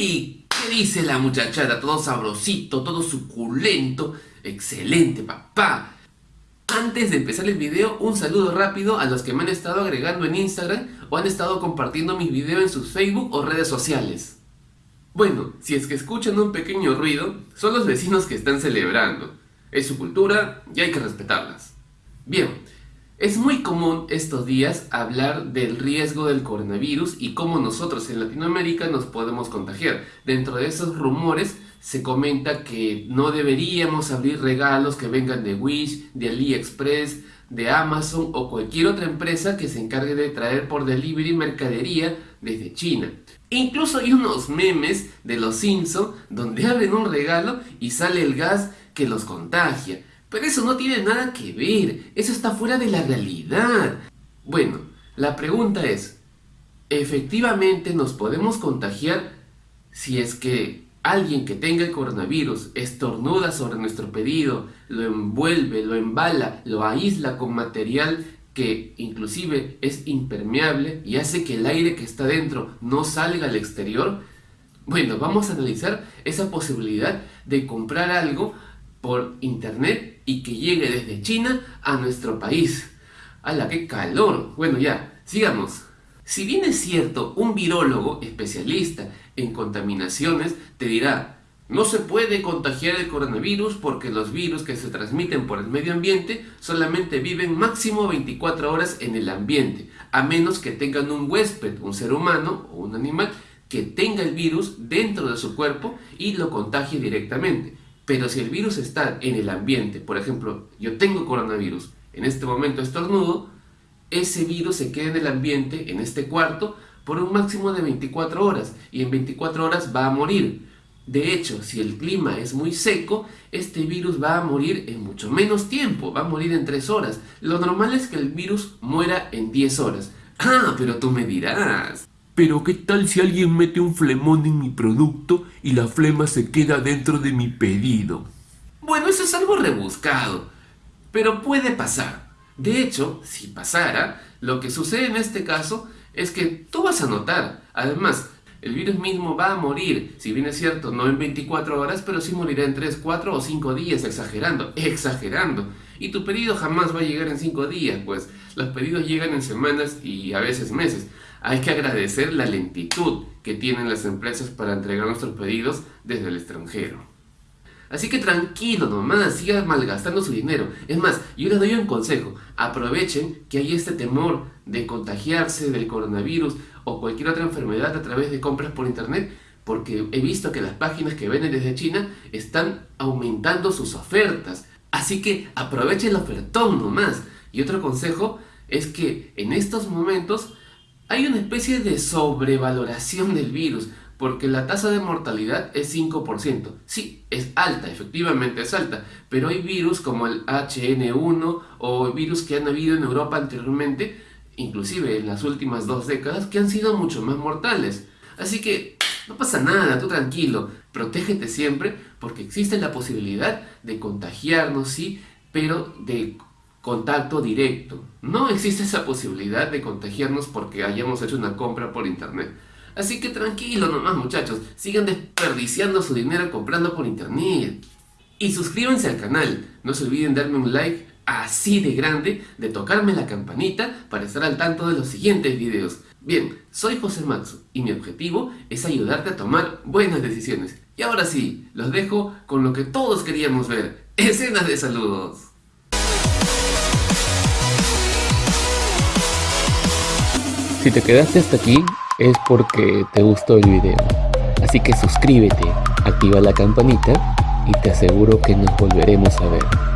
¡Hey! ¿Qué dice la muchachada? Todo sabrosito, todo suculento. Excelente, papá. Antes de empezar el video, un saludo rápido a los que me han estado agregando en Instagram o han estado compartiendo mis videos en sus Facebook o redes sociales. Bueno, si es que escuchan un pequeño ruido, son los vecinos que están celebrando. Es su cultura y hay que respetarlas. Bien, es muy común estos días hablar del riesgo del coronavirus y cómo nosotros en Latinoamérica nos podemos contagiar. Dentro de esos rumores se comenta que no deberíamos abrir regalos que vengan de Wish, de AliExpress, de Amazon o cualquier otra empresa que se encargue de traer por delivery mercadería desde China. Incluso hay unos memes de los Simpson donde abren un regalo y sale el gas que los contagia. Pero eso no tiene nada que ver, eso está fuera de la realidad. Bueno, la pregunta es, ¿efectivamente nos podemos contagiar si es que alguien que tenga el coronavirus estornuda sobre nuestro pedido, lo envuelve, lo embala, lo aísla con material que inclusive es impermeable y hace que el aire que está dentro no salga al exterior? Bueno, vamos a analizar esa posibilidad de comprar algo por internet y que llegue desde China a nuestro país. ¡Hala, qué calor! Bueno, ya, sigamos. Si bien es cierto, un virólogo especialista en contaminaciones te dirá no se puede contagiar el coronavirus porque los virus que se transmiten por el medio ambiente solamente viven máximo 24 horas en el ambiente, a menos que tengan un huésped, un ser humano o un animal, que tenga el virus dentro de su cuerpo y lo contagie directamente. Pero si el virus está en el ambiente, por ejemplo, yo tengo coronavirus, en este momento estornudo, ese virus se queda en el ambiente, en este cuarto, por un máximo de 24 horas y en 24 horas va a morir. De hecho, si el clima es muy seco, este virus va a morir en mucho menos tiempo, va a morir en 3 horas. Lo normal es que el virus muera en 10 horas. Ah, pero tú me dirás. Pero ¿qué tal si alguien mete un flemón en mi producto y la flema se queda dentro de mi pedido? Bueno, eso es algo rebuscado, pero puede pasar. De hecho, si pasara, lo que sucede en este caso es que tú vas a notar. Además, el virus mismo va a morir, si bien es cierto, no en 24 horas, pero sí morirá en 3, 4 o 5 días, exagerando, exagerando. Y tu pedido jamás va a llegar en 5 días, pues los pedidos llegan en semanas y a veces meses. Hay que agradecer la lentitud que tienen las empresas para entregar nuestros pedidos desde el extranjero. Así que tranquilo nomás, sigan malgastando su dinero. Es más, yo les doy un consejo. Aprovechen que hay este temor de contagiarse del coronavirus o cualquier otra enfermedad a través de compras por internet porque he visto que las páginas que venden desde China están aumentando sus ofertas. Así que aprovechen el ofertón nomás. Y otro consejo es que en estos momentos hay una especie de sobrevaloración del virus porque la tasa de mortalidad es 5%. Sí, es alta, efectivamente es alta, pero hay virus como el HN1 o virus que han habido en Europa anteriormente, inclusive en las últimas dos décadas, que han sido mucho más mortales. Así que no pasa nada, tú tranquilo, protégete siempre porque existe la posibilidad de contagiarnos, sí, pero de contacto directo. No existe esa posibilidad de contagiarnos porque hayamos hecho una compra por internet. Así que tranquilo nomás muchachos, sigan desperdiciando su dinero comprando por internet. Y suscríbanse al canal, no se olviden darme un like así de grande, de tocarme la campanita para estar al tanto de los siguientes videos. Bien, soy José Matsu y mi objetivo es ayudarte a tomar buenas decisiones. Y ahora sí, los dejo con lo que todos queríamos ver, escenas de saludos. Si te quedaste hasta aquí, es porque te gustó el video. Así que suscríbete, activa la campanita y te aseguro que nos volveremos a ver.